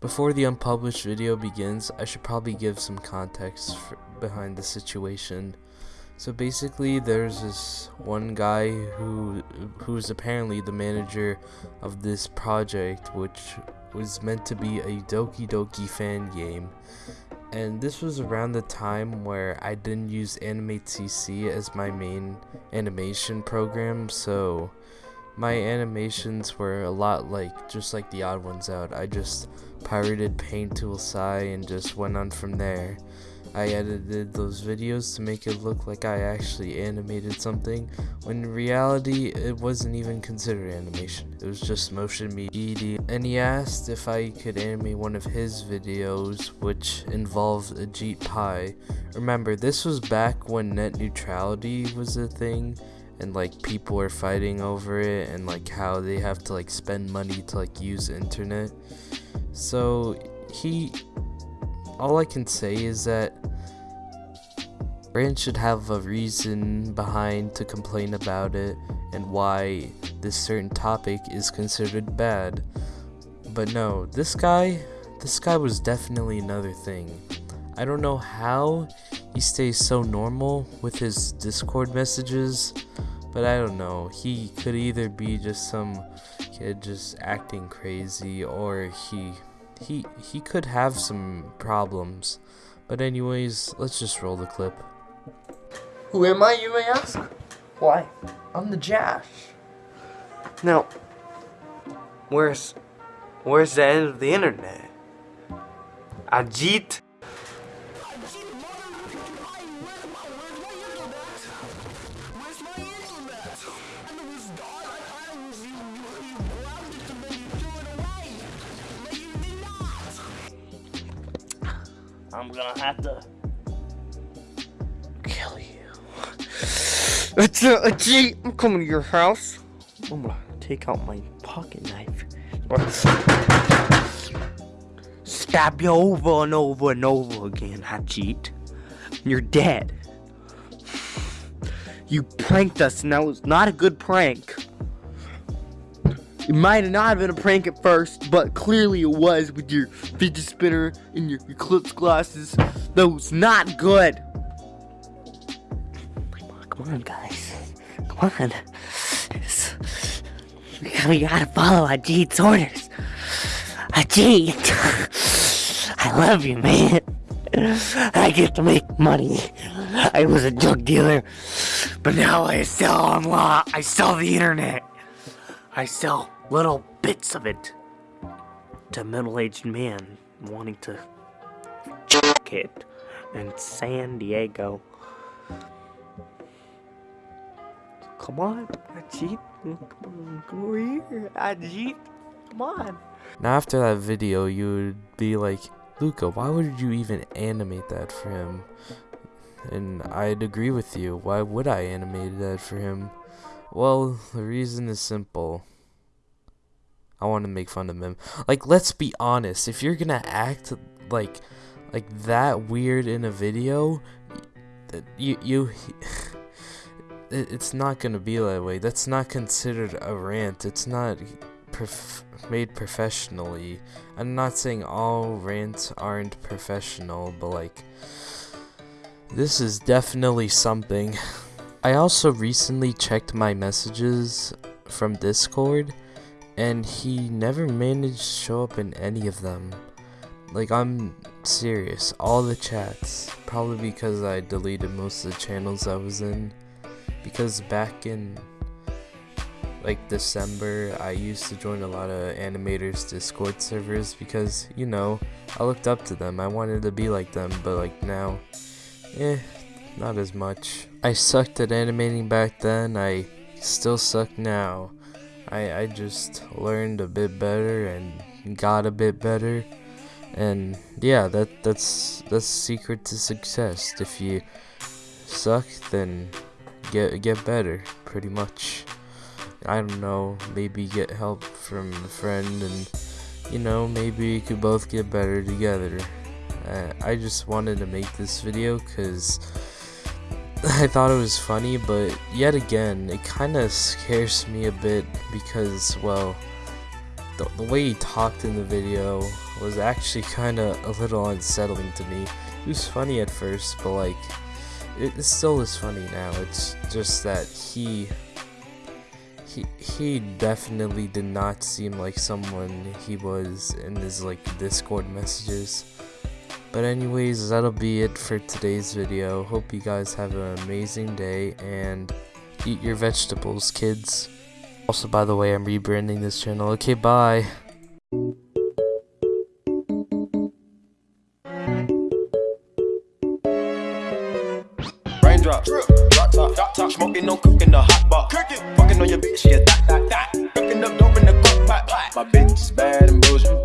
Before the unpublished video begins, I should probably give some context for, behind the situation. So basically, there's this one guy who who's apparently the manager of this project, which was meant to be a Doki Doki fan game. And this was around the time where I didn't use Animate CC as my main animation program, so my animations were a lot like just like the odd ones out. I just pirated Paint Tool Sai and just went on from there. I edited those videos to make it look like I actually animated something, when in reality it wasn't even considered animation, it was just motion media. And he asked if I could animate one of his videos, which involved Ajit Pai. Remember, this was back when net neutrality was a thing, and like people are fighting over it, and like how they have to like spend money to like use internet. So he all I can say is that Brand should have a reason behind to complain about it and why this certain topic is considered bad. But no, this guy, this guy was definitely another thing. I don't know how he stays so normal with his Discord messages, but I don't know. He could either be just some kid just acting crazy or he he he could have some problems. But anyways, let's just roll the clip. Who am I, you may ask? Why, I'm the Jash. Now, where's where's the end of the internet? Ajit? I'm gonna have to kill you. It's a, a G. I'm coming to your house. I'm gonna take out my pocket knife. Stab you over and over and over again, Ajit. You're dead. You pranked us, and that was not a good prank. It might not have been a prank at first, but clearly it was with your fidget spinner and your eclipse glasses. That was not good. Come on, guys. Come on. It's, we, gotta, follow Ajit's orders. Ajit! I love you, man. I get to make money. I was a drug dealer, but now I sell online. I sell the internet. I sell little bits of it to middle-aged man wanting to check it in San Diego. Come on, Ajit. Come over here, Ajit. Come on. Now after that video, you would be like, Luca, why would you even animate that for him? And I'd agree with you. Why would I animate that for him? Well, the reason is simple. I want to make fun of him. Like, let's be honest. If you're gonna act like, like that weird in a video, you you. It's not gonna be that way. That's not considered a rant. It's not prof made professionally. I'm not saying all rants aren't professional, but like, this is definitely something. I also recently checked my messages from Discord and he never managed to show up in any of them. Like, I'm serious. All the chats. Probably because I deleted most of the channels I was in. Because back in, like, December, I used to join a lot of animators' Discord servers because, you know, I looked up to them. I wanted to be like them, but, like, now, eh, not as much. I sucked at animating back then. I still suck now. I, I just learned a bit better and got a bit better. And yeah that that's that's the secret to success. If you suck then get get better pretty much. I don't know maybe get help from a friend and you know maybe you could both get better together. Uh, I just wanted to make this video because I thought it was funny, but yet again, it kind of scares me a bit because, well, the, the way he talked in the video was actually kind of a little unsettling to me. It was funny at first, but like, it, it still is funny now. It's just that he he he definitely did not seem like someone he was in his like discord messages but anyways that'll be it for today's video hope you guys have an amazing day and eat your vegetables kids also by the way i'm rebranding this channel okay bye Raindrop, drop top, drop top, smoking, no cooking, the hot pot. Cooking, fucking on your bitch, yeah, that, that, that. Cooking up dope in the crock pot. My bitch is bad and bullshit, bad.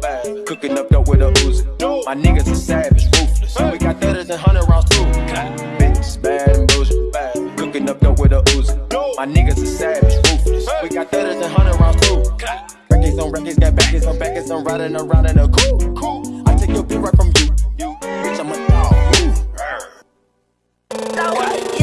Cooking up dope with a Uzi. My niggas are savage, ruthless. We got thudders and hundred rounds too. Bitch is bad and bad. Cooking up dope with a Uzi. My niggas are savage, ruthless. We got thudders and hundred rounds too. Records on records, got backers on backers, I'm riding around in a coupe.